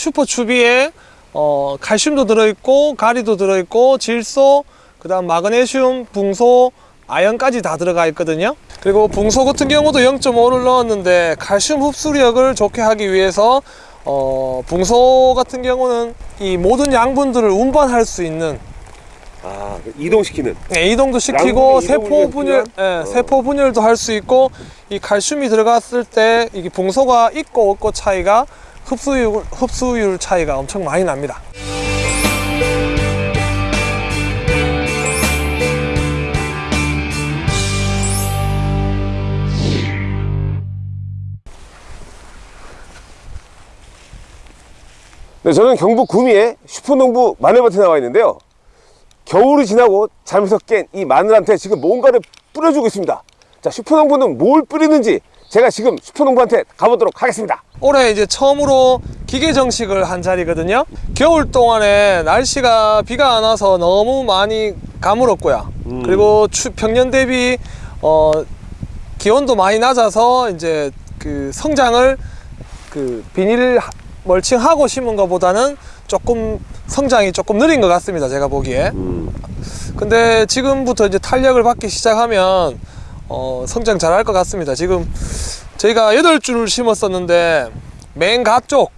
슈퍼 추비에 어, 칼슘도 들어있고 가리도 들어있고 질소 그 다음 마그네슘 붕소 아연까지 다 들어가 있거든요 그리고 붕소 같은 경우도 0.5를 넣었는데 칼슘 흡수력을 좋게 하기 위해서 어, 붕소 같은 경우는 이 모든 양분들을 운반할 수 있는 아, 그 이동시키는. 네, 이동도 시키고 세포 분열? 예, 어. 세포 분열도 할 수 있고 이 칼슘이 들어갔을 때 이게 봉소가 있고 없고 차이가 흡수율 흡수율 차이가 엄청 많이 납니다. 네, 저는 경북 구미에 슈퍼농부 마늘밭에 나와 있는데요. 겨울이 지나고 잠에서 깬 이 마늘한테 지금 뭔가를 뿌려주고 있습니다. 자, 슈퍼농부는 뭘 뿌리는지 제가 지금 슈퍼농부한테 가보도록 하겠습니다. 올해 이제 처음으로 기계 정식을 한 자리거든요. 겨울 동안에 날씨가 비가 안 와서 너무 많이 가물었고요. 음. 그리고 추, 평년 대비 어, 기온도 많이 낮아서 이제 그 성장을 그 비닐 하- 멀칭하고 심은 것보다는 조금 성장이 조금 느린 것 같습니다. 제가 보기에. 근데 지금부터 이제 탄력을 받기 시작하면 어, 성장 잘 할 것 같습니다. 지금 저희가 여덟 줄을 심었었는데 맨 가쪽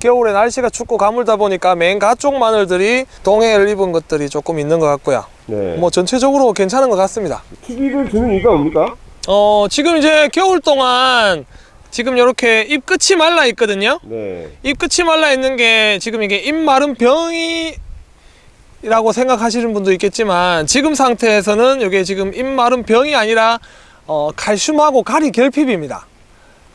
겨울에 날씨가 춥고 가물다 보니까 맨 가쪽 마늘들이 동해를 입은 것들이 조금 있는 것 같고요. 네. 뭐 전체적으로 괜찮은 것 같습니다. TV를 주는 이유가 뭡니까? 어, 지금 이제 겨울 동안 지금 이렇게 잎 끝이 말라 있거든요. 네. 잎 끝이 말라 있는 게 지금 이게 잎 마른 병이 라고 생각하시는 분도 있겠지만 지금 상태에서는 이게 지금 잎 마른 병이 아니라 어, 칼슘하고 가리 결핍입니다.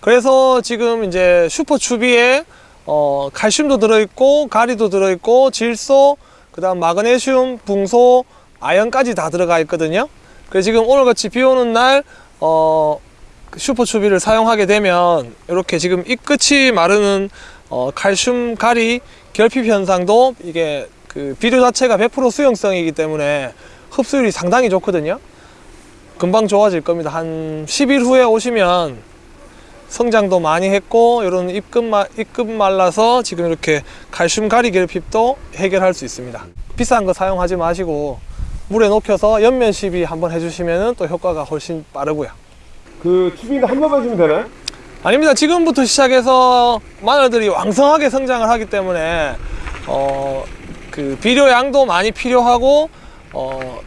그래서 지금 이제 슈퍼추비에 어, 칼슘도 들어있고 가리도 들어있고 질소 그 다음 마그네슘 붕소 아연까지 다 들어가 있거든요. 그래서 지금 오늘같이 비 오는 날 어, 그 슈퍼추비를 사용하게 되면 이렇게 지금 잎 끝이 마르는 어, 칼슘 가리 결핍 현상도 이게 그 비료 자체가 100% 수용성이기 때문에 흡수율이 상당히 좋거든요. 금방 좋아질 겁니다. 한 10일 후에 오시면 성장도 많이 했고 이런 잎끝, 마, 잎끝 말라서 지금 이렇게 칼슘 가리 결핍도 해결할 수 있습니다. 비싼 거 사용하지 마시고 물에 녹여서 연면 시비 한번 해주시면 또 효과가 훨씬 빠르고요. 그 TV는 한 번만 주면 되나요? 아닙니다. 지금부터 시작해서 마늘들이 왕성하게 성장을 하기 때문에 어, 그 비료 양도 많이 필요하고 어,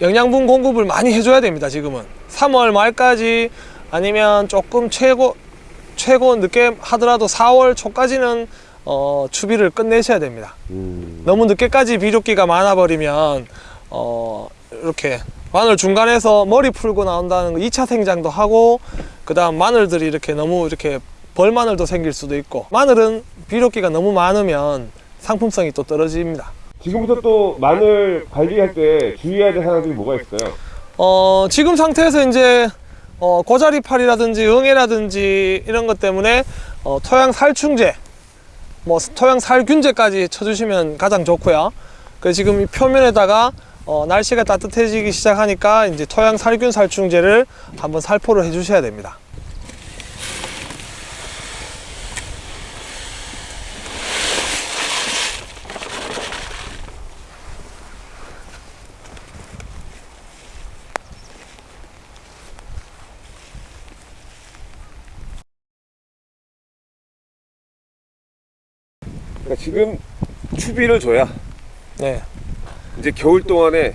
영양분 공급을 많이 해줘야 됩니다. 지금은 3월 말까지 아니면 조금 최고 최고 늦게 하더라도 4월 초까지는 어, 추비를 끝내셔야 됩니다. 너무 늦게까지 비료기가 많아버리면 어, 이렇게 마늘 중간에서 머리 풀고 나온다는 거 2차 생장도 하고 그 다음 마늘들이 이렇게 너무 이렇게 벌마늘도 생길 수도 있고 마늘은 비료기가 너무 많으면 상품성이 또 떨어집니다. 지금부터 또 마늘 관리할 때 주의해야 될 사항들이 뭐가 있어요? 어, 지금 상태에서 이제 어, 고자리팔이라든지 응애라든지 이런 것 때문에 어, 토양 살충제 뭐 토양 살균제까지 쳐주시면 가장 좋고요. 그 지금 이 표면에다가 어, 날씨가 따뜻해지기 시작하니까 이제 토양 살균 살충제를 한번 살포를 해 주셔야 됩니다 그러니까 지금 추비를 줘야 네, 이제 겨울 동안에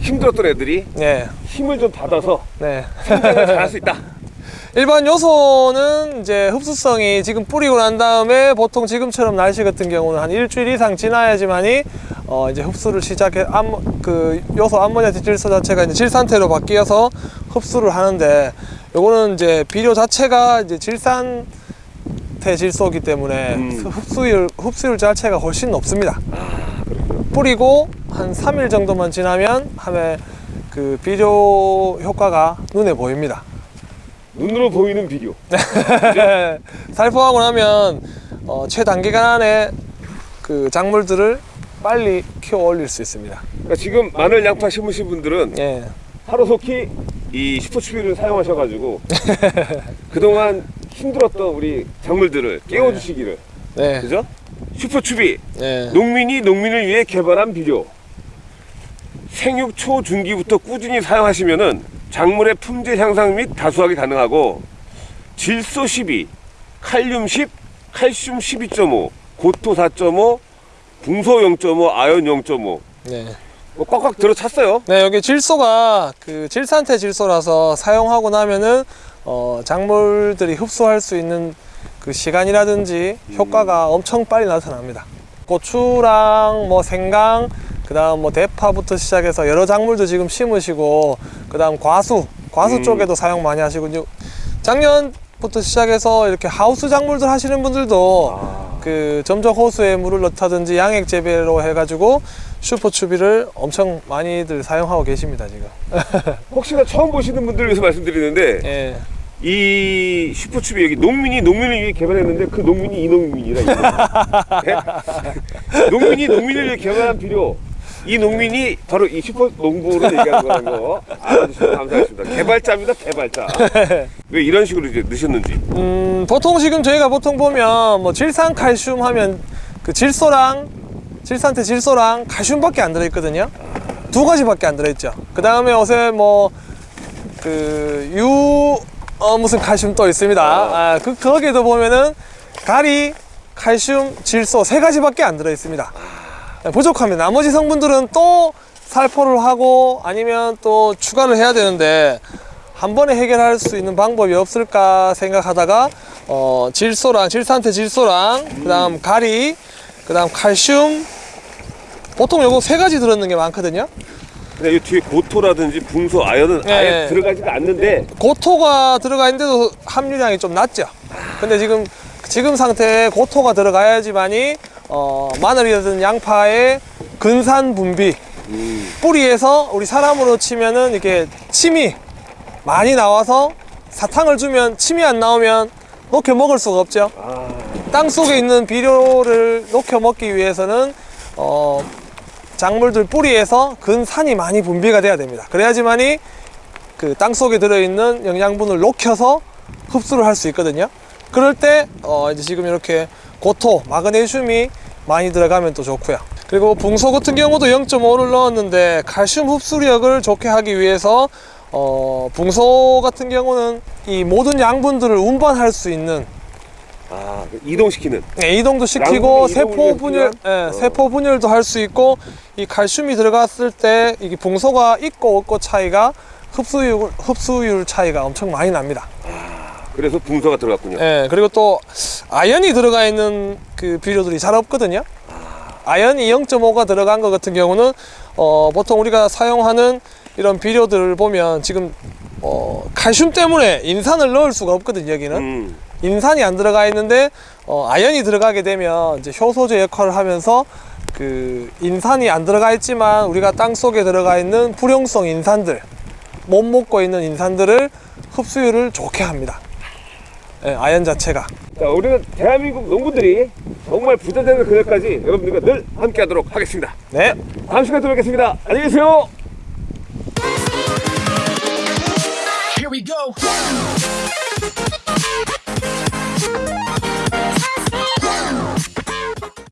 힘들었던 애들이 네, 힘을 좀 받아서 네. 성장을 잘할 수 있다. 일반 요소는 이제 흡수성이 지금 뿌리고 난 다음에 보통 지금처럼 날씨 같은 경우는 한 일주일 이상 지나야지만이 어 이제 흡수를 시작해 암, 그 요소 암모니아 질소 자체가 이제 질산태로 바뀌어서 흡수를 하는데 요거는 이제 비료 자체가 이제 질산 태 질소이기 때문에 음. 흡수율 흡수율 자체가 훨씬 높습니다. 뿌리고 한 3일 정도만 지나면 함에 그 비료 효과가 눈에 보입니다. 눈으로 보이는 비료. 살포하고 나면 어, 최단기간 안에 그 작물들을 빨리 키워 올릴 수 있습니다. 그러니까 지금 마늘 양파 심으신 분들은 예. 하루속히 이 슈퍼추비를 사용하셔가지고 그동안 힘들었던 우리 작물들을 깨워주시기를 네. 그죠? 슈퍼추비 네. 농민이 농민을 위해 개발한 비료 생육 초중기부터 꾸준히 사용하시면은 작물의 품질 향상 및 다수하기 가능하고 질소 12, 칼륨 10, 칼슘 12.5, 고토 4.5, 붕소 0.5, 아연 0.5 네. 뭐 꽉꽉 들어찼어요. 네, 여기 질소가 그 질산태 질소라서 사용하고 나면은 어, 작물들이 흡수할 수 있는 그 시간이라든지 효과가 엄청 빨리 나타납니다. 고추랑 뭐 생강, 그 다음 뭐 대파부터 시작해서 여러 작물도 지금 심으시고 그 다음 과수, 과수 음. 쪽에도 사용 많이 하시고 작년부터 시작해서 이렇게 하우스 작물들 하시는 분들도 아, 그 점적 호수에 물을 넣다든지 양액 재배로 해가지고 슈퍼추비를 엄청 많이들 사용하고 계십니다 지금. 혹시나 처음 보시는 분들을 위해서 말씀드리는데 예. 이 슈퍼추비 여기 농민이 농민을 위해 개발했는데 그 농민이 이 농민이라 이 농민이 농민을 위해 개발한 비료 이 농민이 바로 이 슈퍼 농부로 얘기하는 거라는 거 알아주셔서 감사하겠습니다 개발자입니다 개발자 왜 이런 식으로 이제 넣으셨는지 음, 보통 지금 저희가 보통 보면 뭐 질산 칼슘 하면 그 질소랑 질산태 질소랑 칼슘밖에 안 들어있거든요. 두 가지밖에 안 들어있죠. 그 다음에 요새 뭐 뭐그유 어, 무슨 칼슘 또 있습니다. 아, 그 거기에도 보면은 가리, 칼슘, 질소 세 가지밖에 안 들어 있습니다. 부족합니다. 나머지 성분들은 또 살포를 하고 아니면 또 추가를 해야 되는데 한 번에 해결할 수 있는 방법이 없을까 생각하다가 어, 질소랑 질산태 질소랑 그 다음 가리 그 다음 칼슘 보통 요거 세 가지 들었는 게 많거든요. 근데 이 뒤에 고토라든지 붕소 아연은 네. 아예 들어가지가 않는데 고토가 들어가 있는데도 함유량이 좀 낮죠. 근데 지금 지금 상태에 고토가 들어가야지만이 어, 마늘이든 양파의 근산 분비 음, 뿌리에서 우리 사람으로 치면은 이렇게 침이 많이 나와서 사탕을 주면 침이 안 나오면 녹여 먹을 수가 없죠. 아, 땅 속에 있는 비료를 녹여 먹기 위해서는 어, 작물들 뿌리에서 근산이 많이 분비가 돼야 됩니다. 그래야지만이 그 땅 속에 들어있는 영양분을 녹여서 흡수를 할 수 있거든요. 그럴 때 어, 이제 지금 이렇게 고토, 마그네슘이 많이 들어가면 또 좋고요. 그리고 붕소 같은 경우도 0.5를 넣었는데 칼슘 흡수력을 좋게 하기 위해서 어, 붕소 같은 경우는 이 모든 양분들을 운반할 수 있는 아 이동시키는 네, 이동도 시키고 세포 분열, 예, 어. 세포 분열도 할 수 있고 이 칼슘이 들어갔을 때 이게 붕소가 있고 없고 차이가 흡수율 흡수율 차이가 엄청 많이 납니다. 그래서 붕소가 들어갔군요 예, 그리고 또 아연이 들어가 있는 그 비료들이 잘 없거든요. 아연이 0.5가 들어간 것 같은 경우는 어, 보통 우리가 사용하는 이런 비료들을 보면 지금 어, 칼슘 때문에 인산을 넣을 수가 없거든요. 여기는. 음, 인산이 안 들어가 있는데 어, 아연이 들어가게 되면 이제 효소제 역할을 하면서 그 인산이 안 들어가 있지만 우리가 땅 속에 들어가 있는 불용성 인산들 못 먹고 있는 인산들을 흡수율을 좋게 합니다. 예, 아연 자체가. 자 우리는 대한민국 농부들이 정말 부자 되는 그날까지 여러분들과 늘 함께 하도록 하겠습니다 네. 다음 시간에 또 뵙겠습니다 안녕히 계세요 Here we go.